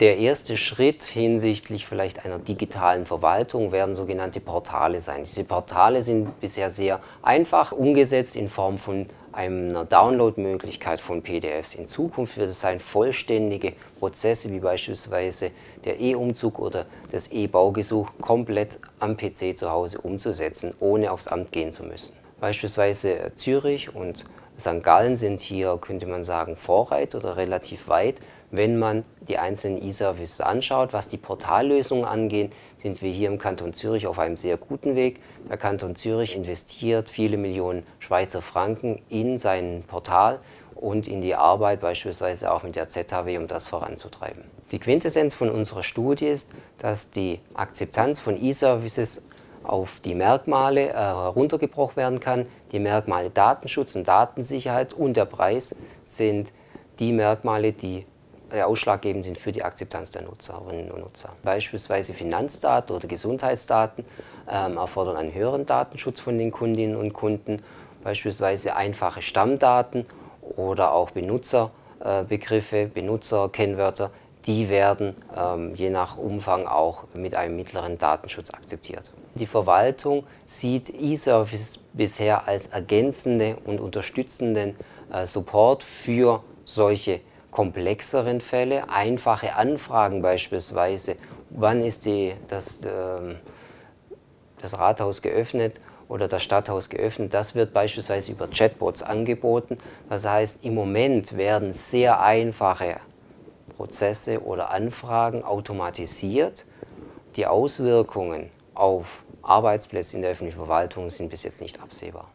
Der erste Schritt hinsichtlich vielleicht einer digitalen Verwaltung werden sogenannte Portale sein. Diese Portale sind bisher sehr einfach umgesetzt in Form von einer Downloadmöglichkeit von PDFs. In Zukunft wird es sein, vollständige Prozesse wie beispielsweise der E-Umzug oder das E-Baugesuch komplett am PC zu Hause umzusetzen, ohne aufs Amt gehen zu müssen. Beispielsweise Zürich und St. Gallen sind hier, könnte man sagen, Vorreiter oder relativ weit. Wenn man die einzelnen E-Services anschaut, was die Portallösungen angeht, sind wir hier im Kanton Zürich auf einem sehr guten Weg. Der Kanton Zürich investiert viele Millionen Schweizer Franken in sein Portal und in die Arbeit beispielsweise auch mit der ZHW, um das voranzutreiben. Die Quintessenz von unserer Studie ist, dass die Akzeptanz von E-Services auf die Merkmale äh, heruntergebrochen werden kann. Die Merkmale Datenschutz und Datensicherheit und der Preis sind die Merkmale, die ausschlaggebend sind für die Akzeptanz der Nutzerinnen und Nutzer. Beispielsweise Finanzdaten oder Gesundheitsdaten ähm, erfordern einen höheren Datenschutz von den Kundinnen und Kunden, beispielsweise einfache Stammdaten oder auch Benutzerbegriffe, äh, Benutzerkennwörter, die werden ähm, je nach Umfang auch mit einem mittleren Datenschutz akzeptiert. Die Verwaltung sieht E-Services bisher als ergänzende und unterstützenden äh, Support für solche komplexeren Fälle, einfache Anfragen beispielsweise, wann ist die, das, äh, das Rathaus geöffnet oder das Stadthaus geöffnet, das wird beispielsweise über Chatbots angeboten. Das heißt, im Moment werden sehr einfache Prozesse oder Anfragen automatisiert. Die Auswirkungen auf Arbeitsplätze in der öffentlichen Verwaltung sind bis jetzt nicht absehbar.